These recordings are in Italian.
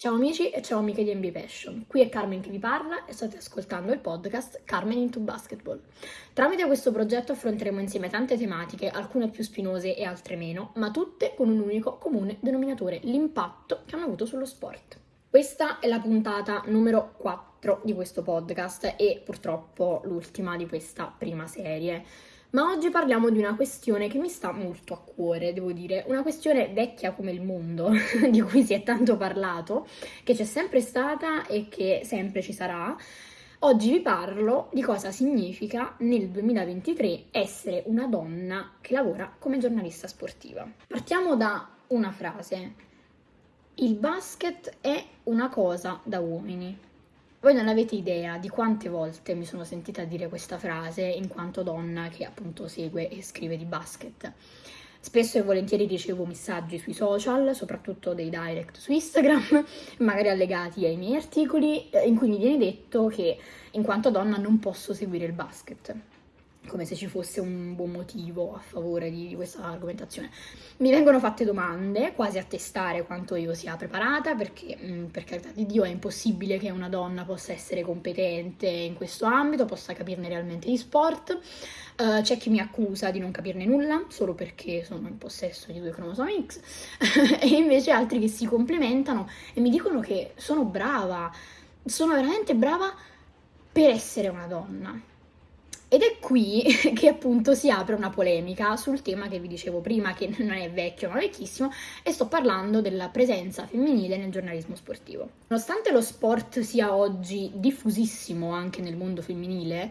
Ciao amici e ciao amiche di NBA Passion, qui è Carmen che vi parla e state ascoltando il podcast Carmen into Basketball. Tramite questo progetto affronteremo insieme tante tematiche, alcune più spinose e altre meno, ma tutte con un unico comune denominatore, l'impatto che hanno avuto sullo sport. Questa è la puntata numero 4 di questo podcast e purtroppo l'ultima di questa prima serie. Ma oggi parliamo di una questione che mi sta molto a cuore, devo dire, una questione vecchia come il mondo, di cui si è tanto parlato, che c'è sempre stata e che sempre ci sarà. Oggi vi parlo di cosa significa nel 2023 essere una donna che lavora come giornalista sportiva. Partiamo da una frase. Il basket è una cosa da uomini. Voi non avete idea di quante volte mi sono sentita dire questa frase in quanto donna che appunto segue e scrive di basket. Spesso e volentieri ricevo messaggi sui social, soprattutto dei direct su Instagram, magari allegati ai miei articoli, eh, in cui mi viene detto che in quanto donna non posso seguire il basket come se ci fosse un buon motivo a favore di, questa argomentazione. Mi vengono fatte domande, quasi a testare quanto io sia preparata, perché mm, per carità di Dio è impossibile che una donna possa essere competente in questo ambito, possa capirne realmente di sport. Uh, c'è chi mi accusa di non capirne nulla solo perché sono in possesso di due cromosomi X, e invece altri che si complementano e mi dicono che sono brava, sono veramente brava per essere una donna ed è qui che appunto si apre una polemica sul tema che vi dicevo prima, che non è vecchio ma vecchissimo, e sto parlando della presenza femminile nel giornalismo sportivo. Nonostante lo sport sia oggi diffusissimo anche nel mondo femminile,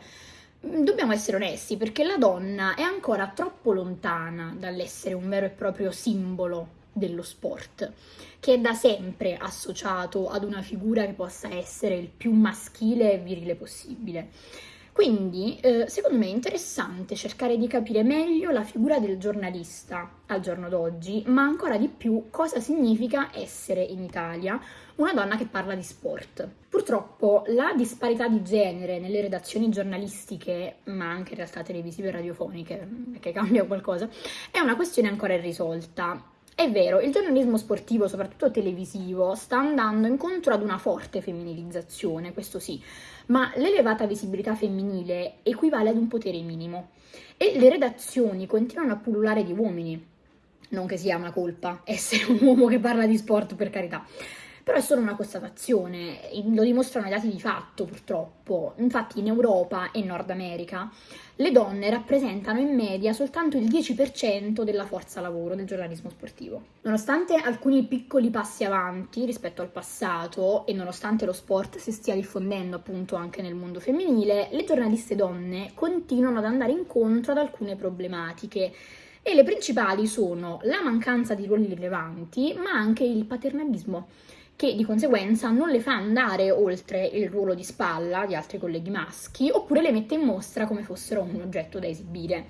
mm, dobbiamo essere onesti perché la donna è ancora troppo lontana dall'essere un vero e proprio simbolo dello sport, che è da sempre associato ad una figura che possa essere il più maschile e virile possibile. Quindi, eh, secondo me è interessante cercare di capire meglio la figura del giornalista al giorno d'oggi, ma ancora di più cosa significa essere in Italia una donna che parla di sport. Purtroppo la disparità di genere nelle redazioni giornalistiche, ma anche in realtà televisive e radiofoniche, che cambia qualcosa, è una questione ancora irrisolta. È vero, il giornalismo sportivo, soprattutto televisivo, sta andando incontro ad una forte femminilizzazione, questo sì, ma l'elevata visibilità femminile equivale ad un potere minimo e le redazioni continuano a pullulare di uomini. Non che sia una colpa essere un uomo che parla di sport, per carità però è solo una constatazione, lo dimostrano i dati di fatto purtroppo. Infatti in Europa e Nord America le donne rappresentano in media soltanto il 10% della forza lavoro del giornalismo sportivo. Nonostante alcuni piccoli passi avanti rispetto al passato e nonostante lo sport si stia diffondendo appunto anche nel mondo femminile, le giornaliste donne continuano ad andare incontro ad alcune problematiche e le principali sono la mancanza di ruoli rilevanti, ma anche il paternalismo che di conseguenza non le fa andare oltre il ruolo di spalla di altri colleghi maschi, oppure le mette in mostra come fossero un oggetto da esibire.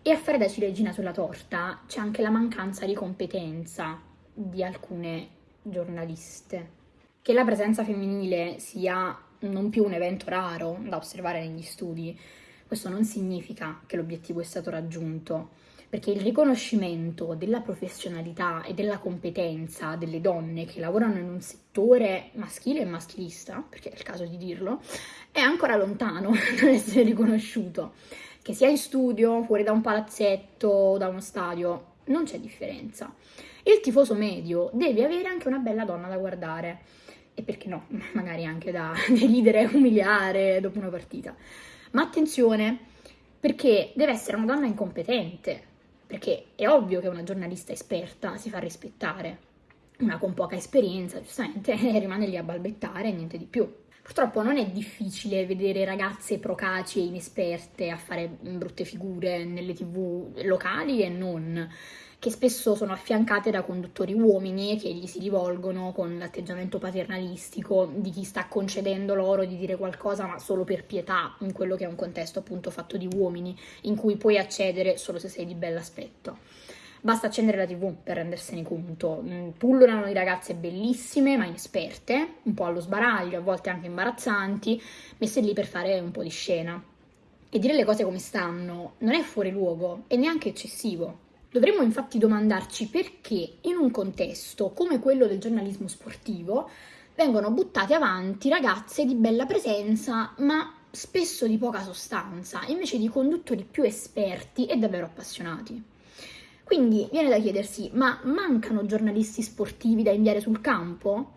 E a fare da ciliegina sulla torta c'è anche la mancanza di competenza di alcune giornaliste. Che la presenza femminile sia non più un evento raro da osservare negli studi, questo non significa che l'obiettivo è stato raggiunto perché il riconoscimento della professionalità e della competenza delle donne che lavorano in un settore maschile e maschilista, perché è il caso di dirlo, è ancora lontano dall'essere riconosciuto. Che sia in studio, fuori da un palazzetto da uno stadio, non c'è differenza. Il tifoso medio deve avere anche una bella donna da guardare e perché no, magari anche da deridere umiliare dopo una partita. Ma attenzione, perché deve essere una donna incompetente, perché è ovvio che una giornalista esperta si fa rispettare, una con poca esperienza giustamente rimane lì a balbettare e niente di più. Purtroppo non è difficile vedere ragazze procaci e inesperte a fare brutte figure nelle tv locali e non che spesso sono affiancate da conduttori uomini che gli si rivolgono con l'atteggiamento paternalistico di chi sta concedendo loro di dire qualcosa ma solo per pietà in quello che è un contesto appunto fatto di uomini in cui puoi accedere solo se sei di bell'aspetto. Basta accendere la tv per rendersene conto. Mm, pullulano di ragazze bellissime ma inesperte, un po' allo sbaraglio, a volte anche imbarazzanti, messe lì per fare un po' di scena. E dire le cose come stanno non è fuori luogo e neanche eccessivo Dovremmo infatti domandarci perché in un contesto come quello del giornalismo sportivo vengono buttate avanti ragazze di bella presenza, ma spesso di poca sostanza, invece di conduttori più esperti e davvero appassionati. Quindi viene da chiedersi, ma mancano giornalisti sportivi da inviare sul campo?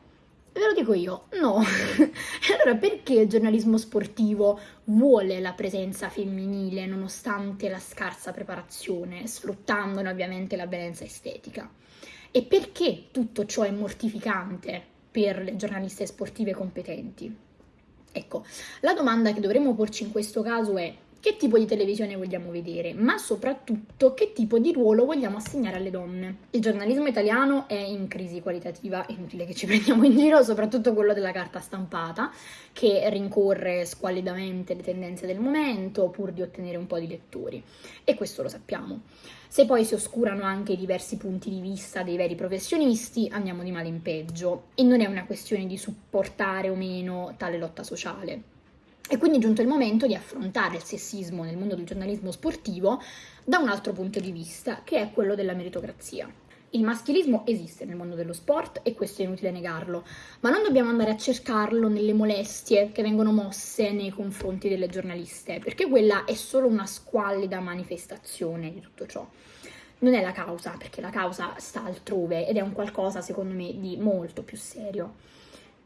Ve lo dico io, no. allora perché il giornalismo sportivo vuole la presenza femminile nonostante la scarsa preparazione, sfruttandone ovviamente la bellezza estetica? E perché tutto ciò è mortificante per le giornaliste sportive competenti? Ecco, la domanda che dovremmo porci in questo caso è che tipo di televisione vogliamo vedere, ma soprattutto che tipo di ruolo vogliamo assegnare alle donne. Il giornalismo italiano è in crisi qualitativa, è inutile che ci prendiamo in giro, soprattutto quello della carta stampata, che rincorre squallidamente le tendenze del momento pur di ottenere un po' di lettori. E questo lo sappiamo. Se poi si oscurano anche i diversi punti di vista dei veri professionisti, andiamo di male in peggio. E non è una questione di supportare o meno tale lotta sociale. E quindi è giunto il momento di affrontare il sessismo nel mondo del giornalismo sportivo da un altro punto di vista, che è quello della meritocrazia. Il maschilismo esiste nel mondo dello sport e questo è inutile negarlo, ma non dobbiamo andare a cercarlo nelle molestie che vengono mosse nei confronti delle giornaliste, perché quella è solo una squallida manifestazione di tutto ciò. Non è la causa, perché la causa sta altrove ed è un qualcosa, secondo me, di molto più serio.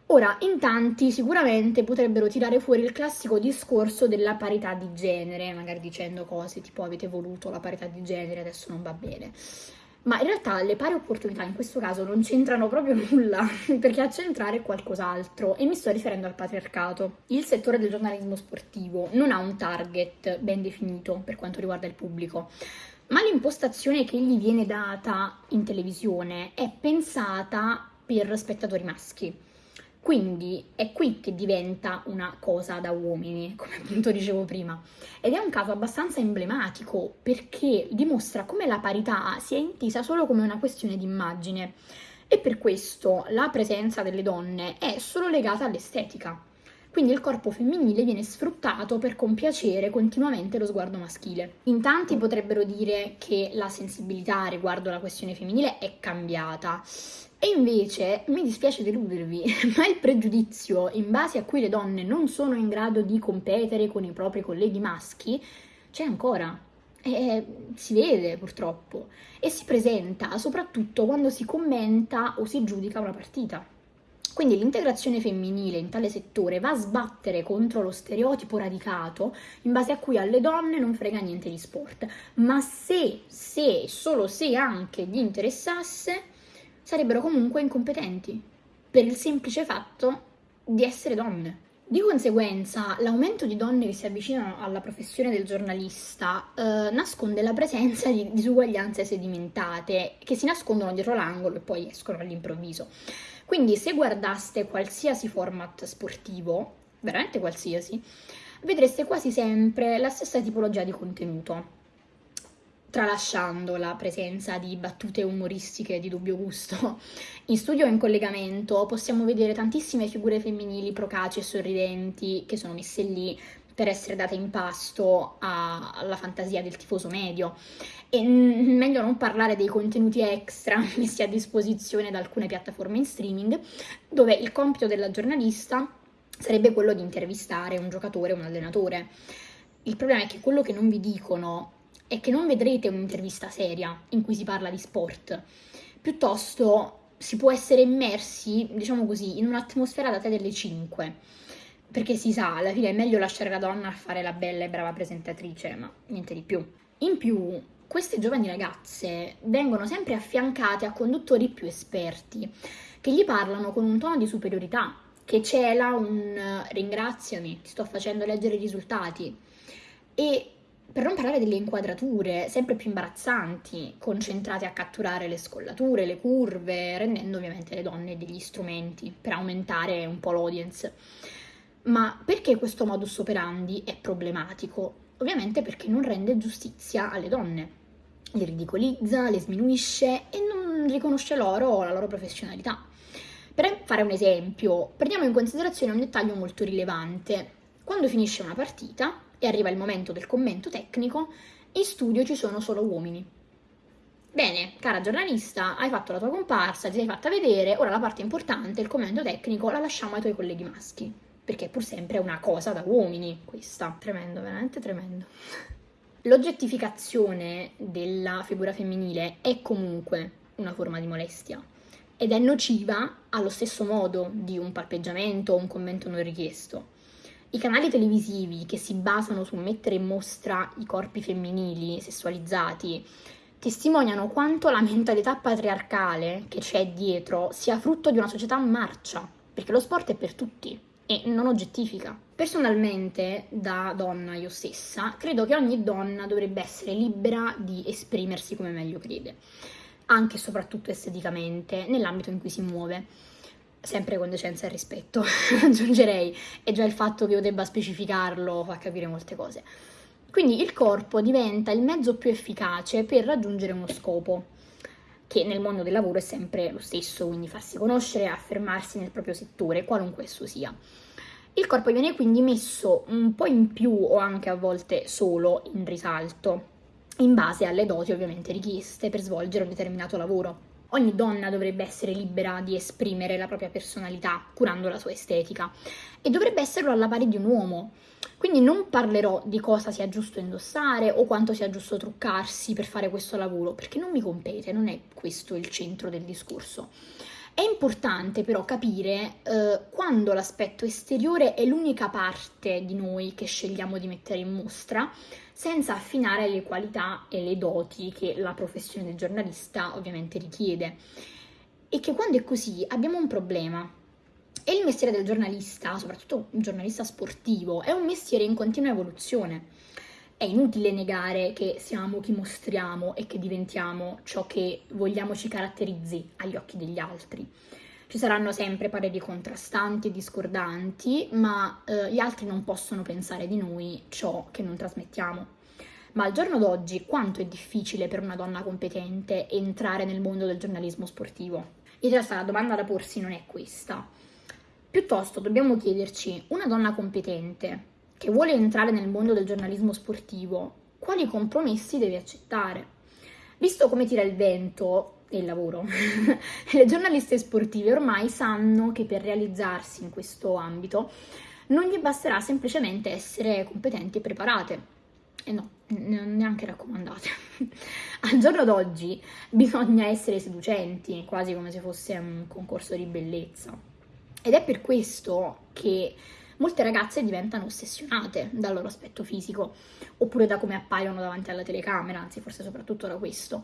Ora, in tanti sicuramente potrebbero tirare fuori il classico discorso della parità di genere, magari dicendo cose tipo avete voluto la parità di genere, adesso non va bene. Ma in realtà le pari opportunità in questo caso non c'entrano proprio nulla, perché a centrare è qualcos'altro, e mi sto riferendo al patriarcato. Il settore del giornalismo sportivo non ha un target ben definito per quanto riguarda il pubblico, ma l'impostazione che gli viene data in televisione è pensata per spettatori maschi. Quindi è qui che diventa una cosa da uomini, come appunto dicevo prima. Ed è un caso abbastanza emblematico perché dimostra come la parità sia intesa solo come una questione di immagine. E per questo la presenza delle donne è solo legata all'estetica. Quindi il corpo femminile viene sfruttato per compiacere continuamente lo sguardo maschile. In tanti potrebbero dire che la sensibilità riguardo la questione femminile è cambiata e invece mi dispiace deludervi, ma il pregiudizio in base a cui le donne non sono in grado di competere con i propri colleghi maschi c'è ancora. E si vede purtroppo e si presenta soprattutto quando si commenta o si giudica una partita. Quindi l'integrazione femminile in tale settore va a sbattere contro lo stereotipo radicato in base a cui alle donne non frega niente di sport. Ma se, se, solo se anche gli interessasse, sarebbero comunque incompetenti per il semplice fatto di essere donne. Di conseguenza, l'aumento di donne che si avvicinano alla professione del giornalista eh, nasconde la presenza di disuguaglianze sedimentate che si nascondono dietro l'angolo e poi escono all'improvviso. Quindi, se guardaste qualsiasi format sportivo, veramente qualsiasi, vedreste quasi sempre la stessa tipologia di contenuto tralasciando la presenza di battute umoristiche di dubbio gusto. In studio o in collegamento possiamo vedere tantissime figure femminili procaci e sorridenti che sono messe lì per essere date in pasto alla fantasia del tifoso medio. E n- meglio non parlare dei contenuti extra messi a disposizione da alcune piattaforme in streaming, dove il compito della giornalista sarebbe quello di intervistare un giocatore un allenatore. Il problema è che quello che non vi dicono è che non vedrete un'intervista seria in cui si parla di sport, piuttosto si può essere immersi, diciamo così, in un'atmosfera da te delle 5. Perché si sa, alla fine è meglio lasciare la donna a fare la bella e brava presentatrice, ma niente di più. In più, queste giovani ragazze vengono sempre affiancate a conduttori più esperti, che gli parlano con un tono di superiorità, che cela un ringraziami, ti sto facendo leggere i risultati. E per non parlare delle inquadrature sempre più imbarazzanti, concentrate a catturare le scollature, le curve, rendendo ovviamente le donne degli strumenti per aumentare un po' l'audience. Ma perché questo modus operandi è problematico? Ovviamente perché non rende giustizia alle donne, le ridicolizza, le sminuisce e non riconosce loro la loro professionalità. Per fare un esempio, prendiamo in considerazione un dettaglio molto rilevante. Quando finisce una partita, e arriva il momento del commento tecnico, in studio ci sono solo uomini. Bene, cara giornalista, hai fatto la tua comparsa, ti sei fatta vedere, ora la parte importante, il commento tecnico, la lasciamo ai tuoi colleghi maschi, perché è pur sempre una cosa da uomini questa. Tremendo, veramente tremendo. L'oggettificazione della figura femminile è comunque una forma di molestia ed è nociva allo stesso modo di un palpeggiamento o un commento non richiesto. I canali televisivi che si basano su mettere in mostra i corpi femminili sessualizzati testimoniano quanto la mentalità patriarcale che c'è dietro sia frutto di una società marcia, perché lo sport è per tutti e non oggettifica. Personalmente, da donna io stessa, credo che ogni donna dovrebbe essere libera di esprimersi come meglio crede, anche e soprattutto esteticamente, nell'ambito in cui si muove. Sempre con decenza e rispetto, aggiungerei, e già il fatto che io debba specificarlo fa capire molte cose. Quindi il corpo diventa il mezzo più efficace per raggiungere uno scopo, che nel mondo del lavoro è sempre lo stesso, quindi farsi conoscere e affermarsi nel proprio settore, qualunque esso sia. Il corpo viene quindi messo un po' in più o anche a volte solo in risalto, in base alle doti ovviamente richieste per svolgere un determinato lavoro. Ogni donna dovrebbe essere libera di esprimere la propria personalità, curando la sua estetica, e dovrebbe esserlo alla pari di un uomo. Quindi non parlerò di cosa sia giusto indossare o quanto sia giusto truccarsi per fare questo lavoro, perché non mi compete, non è questo il centro del discorso. È importante però capire eh, quando l'aspetto esteriore è l'unica parte di noi che scegliamo di mettere in mostra, senza affinare le qualità e le doti che la professione del giornalista ovviamente richiede. E che quando è così abbiamo un problema. E il mestiere del giornalista, soprattutto un giornalista sportivo, è un mestiere in continua evoluzione. È inutile negare che siamo chi mostriamo e che diventiamo ciò che vogliamo ci caratterizzi agli occhi degli altri. Ci saranno sempre pareri contrastanti e discordanti, ma eh, gli altri non possono pensare di noi ciò che non trasmettiamo. Ma al giorno d'oggi quanto è difficile per una donna competente entrare nel mondo del giornalismo sportivo? In realtà la domanda da porsi non è questa. Piuttosto dobbiamo chiederci, una donna competente che vuole entrare nel mondo del giornalismo sportivo, quali compromessi deve accettare? Visto come tira il vento e il lavoro. Le giornaliste sportive ormai sanno che per realizzarsi in questo ambito non gli basterà semplicemente essere competenti e preparate. E no, neanche raccomandate. Al giorno d'oggi bisogna essere seducenti, quasi come se fosse un concorso di bellezza. Ed è per questo che molte ragazze diventano ossessionate dal loro aspetto fisico, oppure da come appaiono davanti alla telecamera, anzi forse soprattutto da questo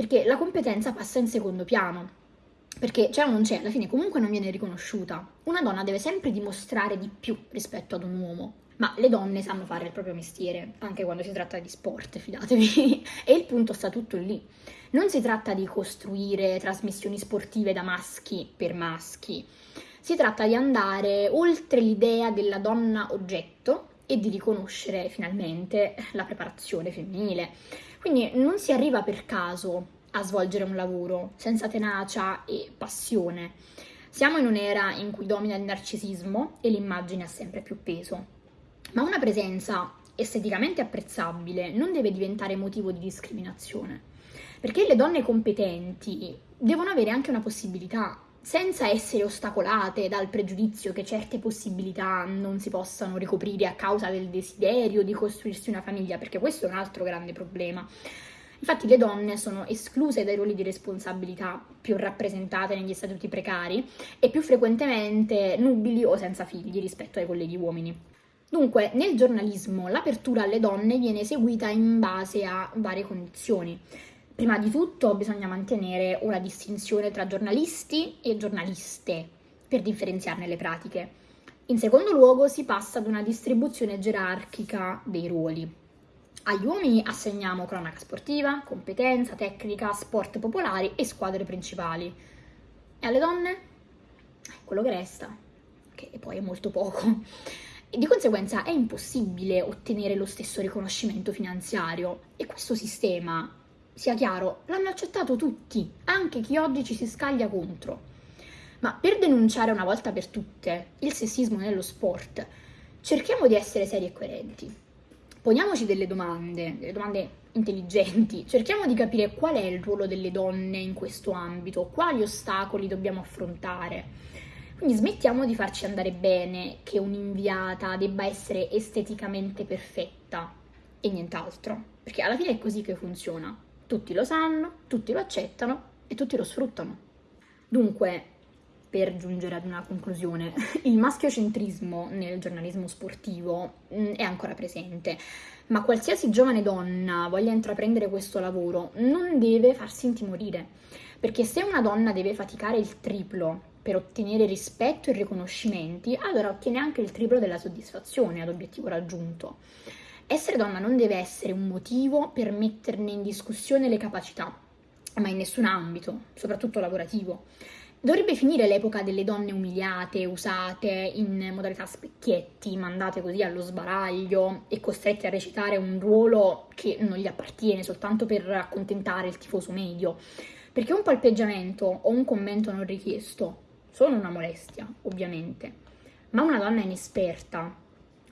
perché la competenza passa in secondo piano, perché c'è o non c'è, alla fine comunque non viene riconosciuta. Una donna deve sempre dimostrare di più rispetto ad un uomo, ma le donne sanno fare il proprio mestiere, anche quando si tratta di sport, fidatevi. e il punto sta tutto lì. Non si tratta di costruire trasmissioni sportive da maschi per maschi, si tratta di andare oltre l'idea della donna oggetto e di riconoscere finalmente la preparazione femminile. Quindi non si arriva per caso a svolgere un lavoro senza tenacia e passione. Siamo in un'era in cui domina il narcisismo e l'immagine ha sempre più peso. Ma una presenza esteticamente apprezzabile non deve diventare motivo di discriminazione, perché le donne competenti devono avere anche una possibilità, senza essere ostacolate dal pregiudizio che certe possibilità non si possano ricoprire a causa del desiderio di costruirsi una famiglia, perché questo è un altro grande problema. Infatti le donne sono escluse dai ruoli di responsabilità più rappresentate negli statuti precari e più frequentemente nubili o senza figli rispetto ai colleghi uomini. Dunque, nel giornalismo l'apertura alle donne viene eseguita in base a varie condizioni. Prima di tutto bisogna mantenere una distinzione tra giornalisti e giornaliste per differenziarne le pratiche. In secondo luogo si passa ad una distribuzione gerarchica dei ruoli. Agli uomini assegniamo cronaca sportiva, competenza, tecnica, sport popolari e squadre principali. E alle donne? Quello che resta, che poi è molto poco. E di conseguenza è impossibile ottenere lo stesso riconoscimento finanziario e questo sistema sia chiaro, l'hanno accettato tutti, anche chi oggi ci si scaglia contro. Ma per denunciare una volta per tutte il sessismo nello sport, cerchiamo di essere seri e coerenti. Poniamoci delle domande, delle domande intelligenti, cerchiamo di capire qual è il ruolo delle donne in questo ambito, quali ostacoli dobbiamo affrontare. Quindi smettiamo di farci andare bene che un'inviata debba essere esteticamente perfetta e nient'altro, perché alla fine è così che funziona. Tutti lo sanno, tutti lo accettano e tutti lo sfruttano. Dunque, per giungere ad una conclusione, il maschiocentrismo nel giornalismo sportivo mm, è ancora presente, ma qualsiasi giovane donna voglia intraprendere questo lavoro non deve farsi intimorire, perché se una donna deve faticare il triplo per ottenere rispetto e riconoscimenti, allora ottiene anche il triplo della soddisfazione ad obiettivo raggiunto. Essere donna non deve essere un motivo per metterne in discussione le capacità, ma in nessun ambito, soprattutto lavorativo. Dovrebbe finire l'epoca delle donne umiliate, usate in modalità specchietti, mandate così allo sbaraglio e costrette a recitare un ruolo che non gli appartiene soltanto per accontentare il tifoso medio. Perché un palpeggiamento o un commento non richiesto sono una molestia, ovviamente, ma una donna inesperta,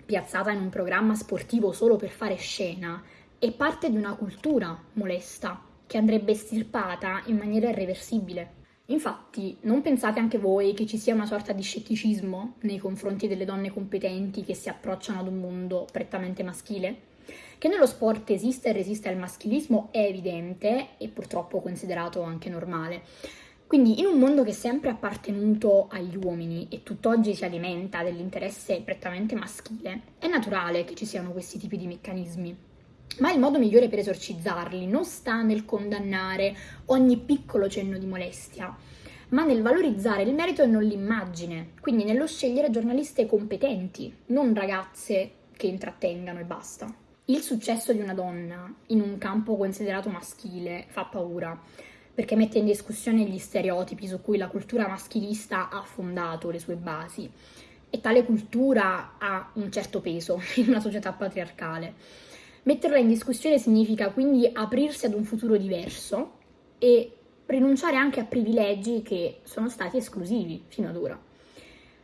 piazzata in un programma sportivo solo per fare scena, è parte di una cultura molesta che andrebbe estirpata in maniera irreversibile. Infatti, non pensate anche voi che ci sia una sorta di scetticismo nei confronti delle donne competenti che si approcciano ad un mondo prettamente maschile? Che nello sport esiste e resiste al maschilismo è evidente e purtroppo considerato anche normale. Quindi in un mondo che è sempre appartenuto agli uomini e tutt'oggi si alimenta dell'interesse prettamente maschile, è naturale che ci siano questi tipi di meccanismi. Ma il modo migliore per esorcizzarli non sta nel condannare ogni piccolo cenno di molestia, ma nel valorizzare il merito e non l'immagine, quindi nello scegliere giornaliste competenti, non ragazze che intrattengano e basta. Il successo di una donna in un campo considerato maschile fa paura, perché mette in discussione gli stereotipi su cui la cultura maschilista ha fondato le sue basi e tale cultura ha un certo peso in una società patriarcale. Metterla in discussione significa quindi aprirsi ad un futuro diverso e rinunciare anche a privilegi che sono stati esclusivi fino ad ora.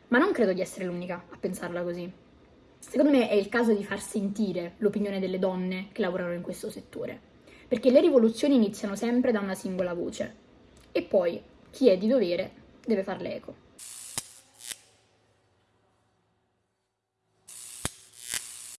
Ma non credo di essere l'unica a pensarla così. Secondo me è il caso di far sentire l'opinione delle donne che lavorano in questo settore, perché le rivoluzioni iniziano sempre da una singola voce e poi chi è di dovere deve farle eco.